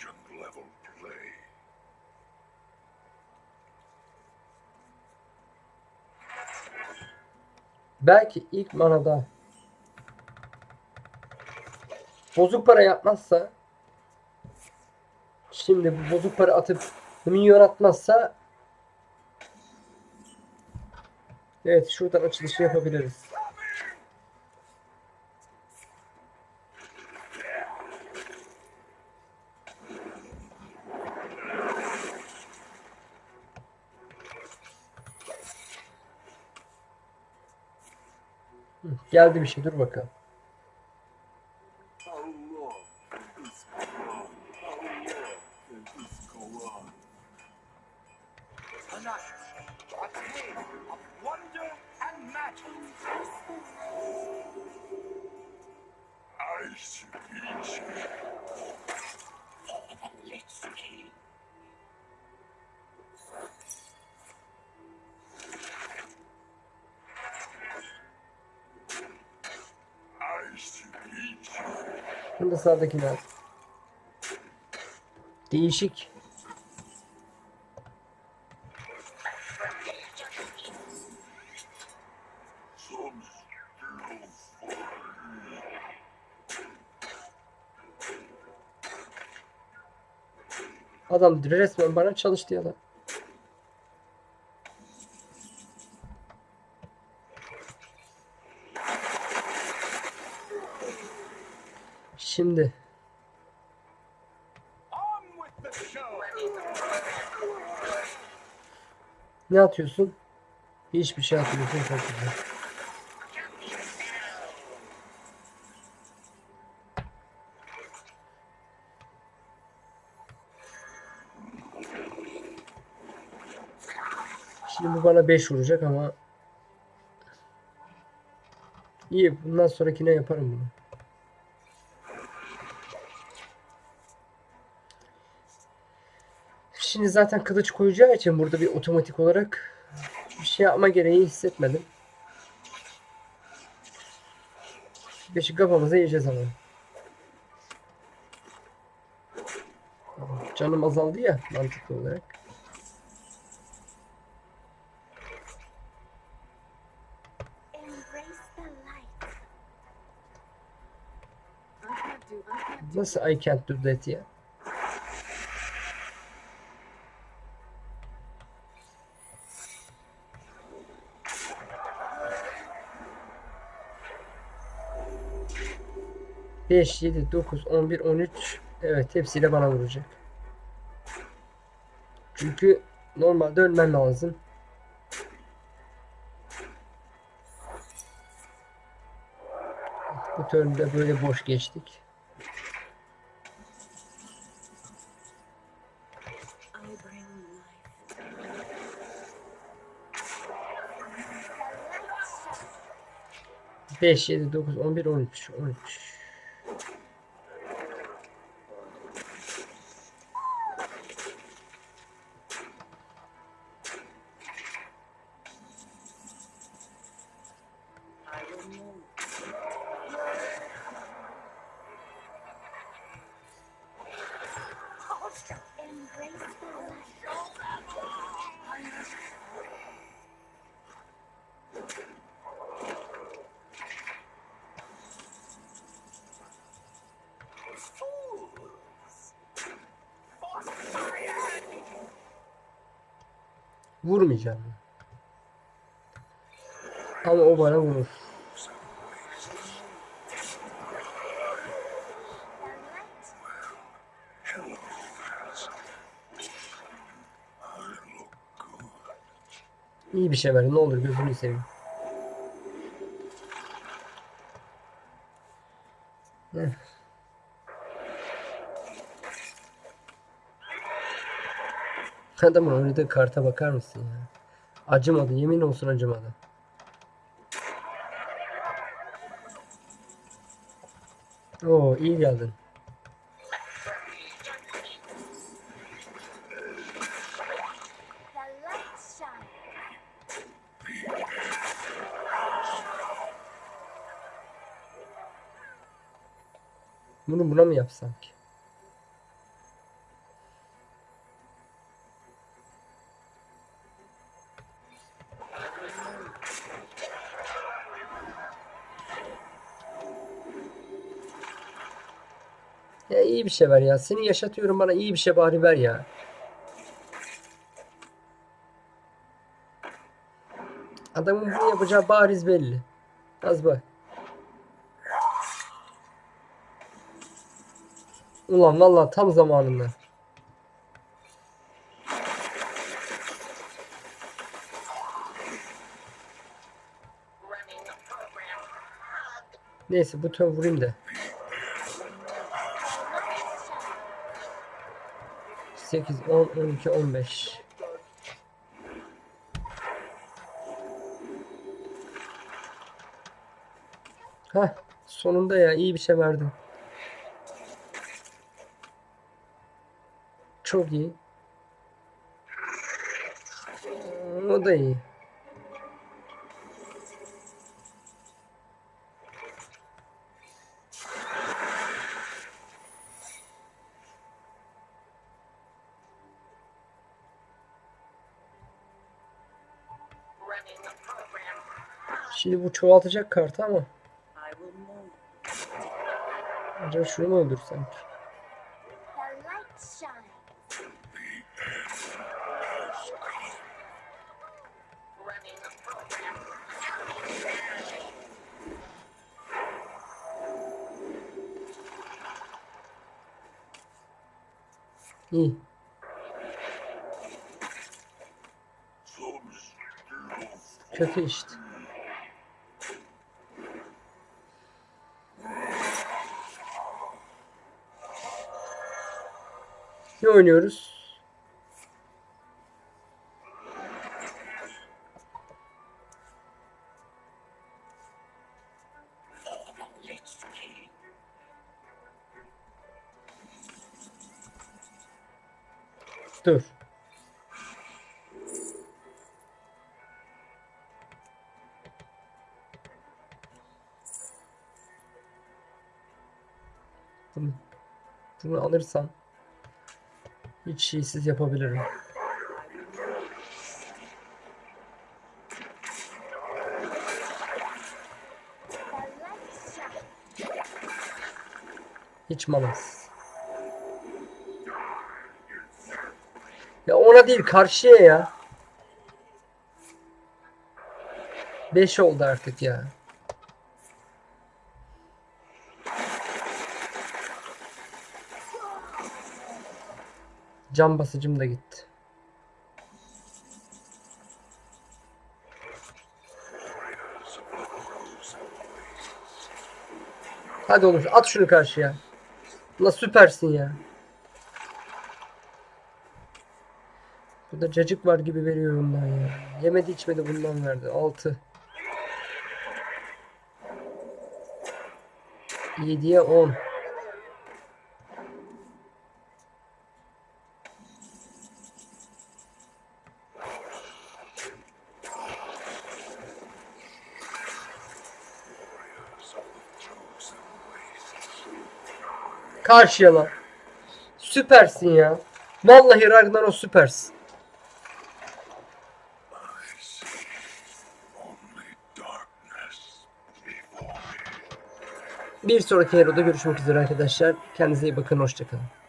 legend level play. Belki ilk manada bozuk para yapmazsa şimdi bu bozuk para atıp milyon atmazsa Evet şuradan açılışı yapabiliriz. Geldi bir şey dur bakalım. Şimdi sağdakiler. Değişik. Adam resmen bana çalıştı ya da. Şimdi ne atıyorsun? Hiçbir şey atmıyorsun çok. Şimdi bu bana 5 vuracak ama İyi bundan sonrakine yaparım bunu. Şimdi zaten kılıç koyacağı için burada bir otomatik olarak bir şey yapma gereği hissetmedim. Beşi kafamıza yiyeceğiz ama. Canım azaldı ya mantıklı olarak. Nasıl I can't do that ya? Beş, yedi, dokuz, on bir, on üç. Evet hepsiyle bana vuracak. Çünkü normalde ölmen lazım. Bu turnda böyle boş geçtik. Beş, yedi, dokuz, on bir, on üç, on üç. Vurmayacağım. Ama o bana vurur. İyi bir şey ver. Ne olur gözünü seveyim. Adamın oynadığı karta bakar mısın ya? Acımadı. Yemin olsun acımadı. Oo iyi geldin. Bunu buna mı yapsam? Ya iyi bir şey ver ya. Seni yaşatıyorum bana iyi bir şey bari ver ya. Adamın bunu yapacağı bariz belli. Az bak. Ulan vallahi tam zamanında. Neyse bu tön vurayım da. 8, 10, 12, 15. Heh, sonunda ya iyi bir şey verdin. Çok iyi. O da iyi. Şimdi bu çoğaltacak kartı ama acaba şunu mu öldürsem? Shine. İyi. Kötü işte. Ne oynuyoruz? Dur. Bunu, bunu alırsam hiç şeysiz yapabilirim. Hiç malas. Ya ona değil karşıya ya. 5 oldu artık ya. Can basıcım da gitti. Hadi oğlum at şunu karşıya. La süpersin ya. Burada cacık var gibi veriyor bundan ya. Yemedi içmedi bundan verdi. 6. 7'ye 10. Karşıya lan. Süpersin ya. Vallahi Ragnaros süpersin. Bir sonraki Hero'da görüşmek üzere arkadaşlar. Kendinize iyi bakın. Hoşçakalın.